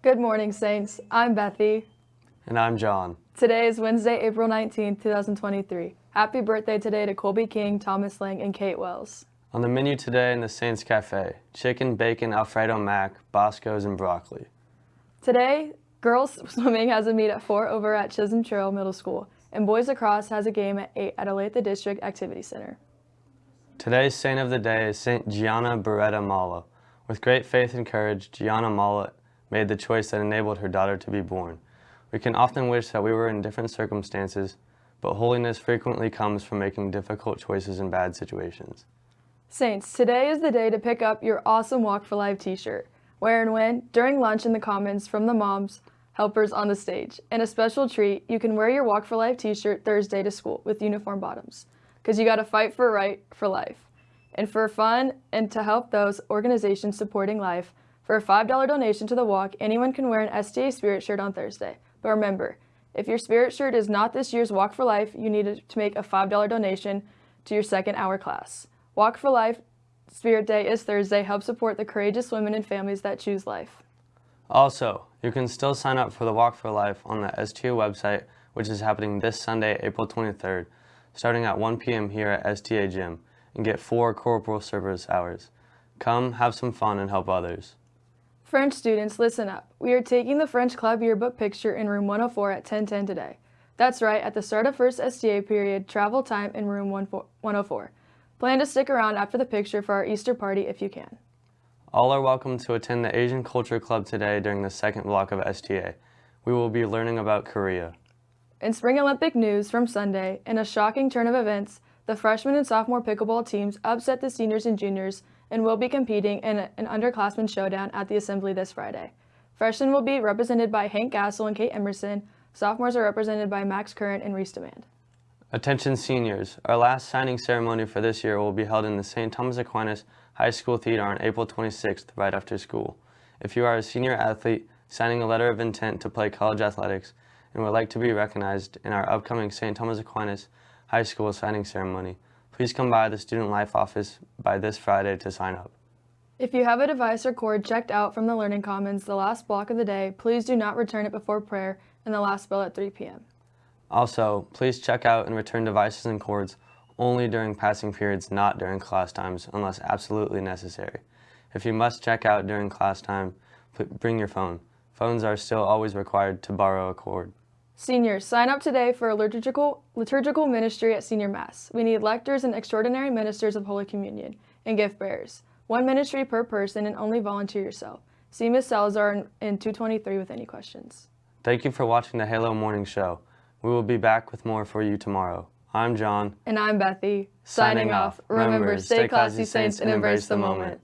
Good morning, Saints. I'm Bethy. And I'm John. Today is Wednesday, April 19, 2023. Happy birthday today to Colby King, Thomas Lang, and Kate Wells. On the menu today in the Saints Cafe, chicken, bacon, Alfredo mac, Bosco's, and broccoli. Today, girls swimming has a meet at 4 over at Chisholm Trail Middle School, and boys lacrosse has a game at 8 at Olathe District Activity Center. Today's saint of the day is Saint Gianna Beretta Molla. With great faith and courage, Gianna Molla made the choice that enabled her daughter to be born. We can often wish that we were in different circumstances, but holiness frequently comes from making difficult choices in bad situations. Saints, today is the day to pick up your awesome Walk for Life t-shirt. Where and when? During lunch in the Commons from the moms, helpers on the stage. And a special treat, you can wear your Walk for Life t-shirt Thursday to school with uniform bottoms. Because you got to fight for right for life. And for fun and to help those organizations supporting life, for a $5 donation to the walk, anyone can wear an STA Spirit shirt on Thursday. But remember, if your Spirit shirt is not this year's Walk for Life, you need to make a $5 donation to your second hour class. Walk for Life Spirit Day is Thursday. Help support the courageous women and families that choose life. Also, you can still sign up for the Walk for Life on the STA website, which is happening this Sunday, April 23rd, starting at 1 p.m. here at STA Gym, and get four corporal service hours. Come, have some fun, and help others. French students, listen up. We are taking the French Club yearbook picture in room 104 at 1010 today. That's right, at the start of first STA period, travel time in room 104. Plan to stick around after the picture for our Easter party if you can. All are welcome to attend the Asian Culture Club today during the second block of STA. We will be learning about Korea. In Spring Olympic news from Sunday, in a shocking turn of events, the freshman and sophomore pickleball teams upset the seniors and juniors and will be competing in an underclassmen showdown at the assembly this Friday. Freshmen will be represented by Hank Gassel and Kate Emerson. Sophomores are represented by Max Current and Reese Demand. Attention seniors, our last signing ceremony for this year will be held in the St. Thomas Aquinas High School Theater on April 26th, right after school. If you are a senior athlete signing a letter of intent to play college athletics and would like to be recognized in our upcoming St. Thomas Aquinas High School signing ceremony, Please come by the Student Life office by this Friday to sign up. If you have a device or cord checked out from the Learning Commons the last block of the day, please do not return it before prayer and the last bell at 3 p.m. Also, please check out and return devices and cords only during passing periods, not during class times, unless absolutely necessary. If you must check out during class time, bring your phone. Phones are still always required to borrow a cord. Seniors, sign up today for a liturgical, liturgical ministry at Senior Mass. We need lectors and extraordinary ministers of Holy Communion and gift bearers. One ministry per person and only volunteer yourself. See Ms. Salazar in, in 223 with any questions. Thank you for watching the Halo Morning Show. We will be back with more for you tomorrow. I'm John. And I'm Bethy. Signing, Signing off. Remember, stay classy, saints, and embrace the moment.